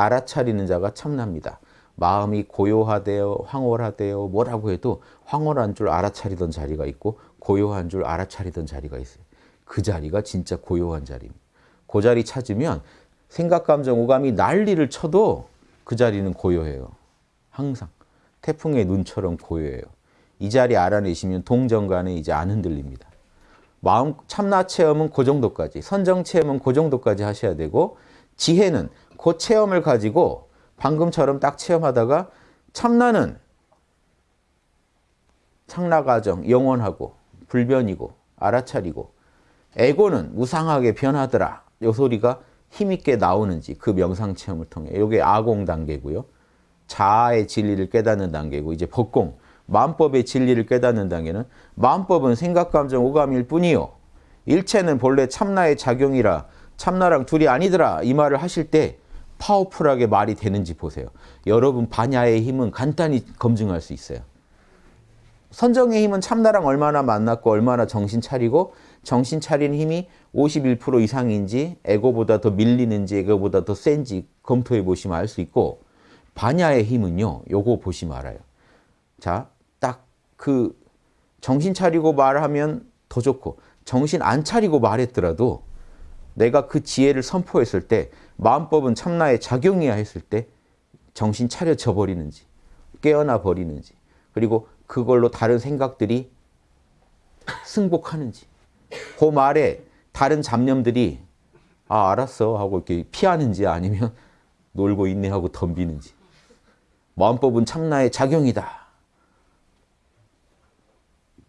알아차리는 자가 참납니다. 마음이 고요하대요, 황홀하대요, 뭐라고 해도 황홀한 줄 알아차리던 자리가 있고 고요한 줄 알아차리던 자리가 있어요. 그 자리가 진짜 고요한 자리입니다. 그 자리 찾으면 생각, 감정, 오감이 난리를 쳐도 그 자리는 고요해요. 항상. 태풍의 눈처럼 고요해요. 이 자리 알아내시면 동정간에 이제 안 흔들립니다. 마음 참나 체험은 그 정도까지, 선정 체험은 그 정도까지 하셔야 되고 지혜는 그 체험을 가지고 방금처럼 딱 체험하다가 참나는 창나가정, 영원하고 불변이고 알아차리고 에고는 무상하게 변하더라. 요 소리가 힘있게 나오는지 그 명상 체험을 통해 이게 아공 단계고요. 자아의 진리를 깨닫는 단계고 이제 법공, 마음법의 진리를 깨닫는 단계는 마음법은 생각, 감정, 오감일 뿐이요. 일체는 본래 참나의 작용이라 참나랑 둘이 아니더라 이 말을 하실 때 파워풀하게 말이 되는지 보세요. 여러분 반야의 힘은 간단히 검증할 수 있어요. 선정의 힘은 참나랑 얼마나 만났고 얼마나 정신 차리고 정신 차린 힘이 51% 이상인지 에고보다 더 밀리는지 에고보다 더 센지 검토해 보시면 알 수 있고 반야의 힘은요. 요거 보시면 알아요. 자, 딱 그 정신 차리고 말하면 더 좋고 정신 안 차리고 말했더라도 내가 그 지혜를 선포했을 때 마음법은 참나의 작용이야 했을 때 정신 차려져 버리는지 깨어나 버리는지 그리고 그걸로 다른 생각들이 승복하는지. 그 말에 다른 잡념들이 아 알았어 하고 이렇게 피하는지 아니면 놀고 있네 하고 덤비는지. 마음법은 참나의 작용이다.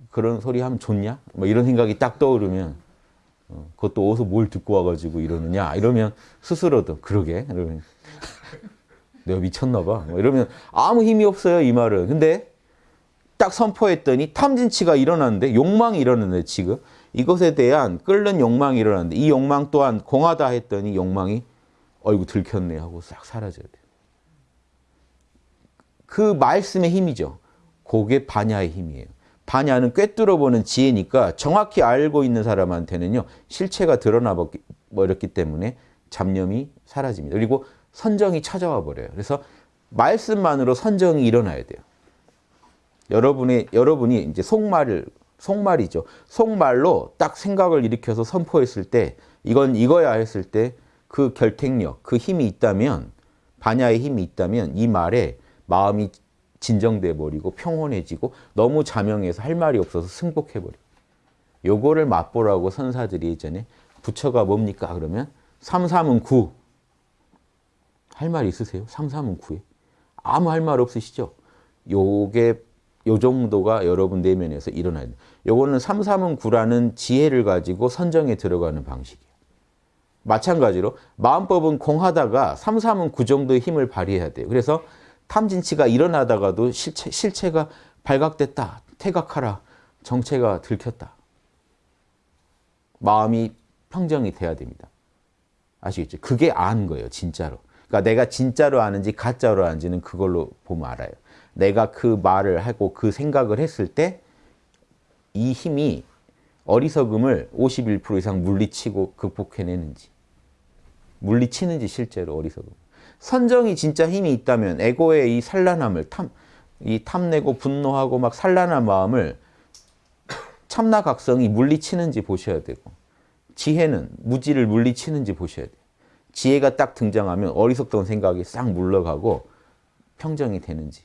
그런 소리 하면 좋냐? 뭐 이런 생각이 딱 떠오르면 어, 그것도 어디서 뭘 듣고 와가지고 이러느냐? 이러면 스스로도 그러게. 이러면 내가 미쳤나 봐. 뭐 이러면 아무 힘이 없어요 이 말은. 근데 딱 선포했더니 탐진치가 일어났는데 욕망이 일어났는데 지금 이것에 대한 끓는 욕망이 일어났는데 이 욕망 또한 공하다 했더니 욕망이 어이구 들켰네 하고 싹 사라져야 돼요. 그 말씀의 힘이죠. 그게 반야의 힘이에요 반야는 꿰뚫어보는 지혜니까 정확히 알고 있는 사람한테는요. 실체가 드러나 버렸기 때문에 잡념이 사라집니다. 그리고 선정이 찾아와 버려요. 그래서 말씀만으로 선정이 일어나야 돼요. 여러분의 여러분이 이제 속말을 속말이죠. 속말로 딱 생각을 일으켜서 선포했을 때 이건 이거야 했을 때 그 결택력, 그 힘이 있다면 반야의 힘이 있다면 이 말에 마음이 진정돼 버리고 평온해지고 너무 자명해서 할 말이 없어서 승복해 버려. 요거를 맛보라고 선사들이 예전에 부처가 뭡니까 그러면 삼삼은 구. 할 말 있으세요? 삼삼은 구에. 아무 할 말 없으시죠? 요게 요 정도가 여러분 내면에서 일어나야 돼요. 요거는 삼삼은 구라는 지혜를 가지고 선정에 들어가는 방식이에요. 마찬가지로 마음법은 공하다가 삼삼은 구 정도의 힘을 발휘해야 돼요. 그래서 탐진치가 일어나다가도 실체, 실체가 발각됐다. 태각하라. 정체가 들켰다. 마음이 평정이 돼야 됩니다. 아시겠죠? 그게 아는 거예요. 진짜로. 그러니까 내가 진짜로 아는지 가짜로 아는지는 그걸로 보면 알아요. 내가 그 말을 하고 그 생각을 했을 때 이 힘이 어리석음을 51% 이상 물리치고 극복해내는지 물리치는지 실제로 어리석음. 선정이 진짜 힘이 있다면 에고의 이 산란함을 탐, 이 탐내고 분노하고 막 산란한 마음을 참나각성이 물리치는지 보셔야 되고 지혜는 무지를 물리치는지 보셔야 돼요. 지혜가 딱 등장하면 어리석던 생각이 싹 물러가고 평정이 되는지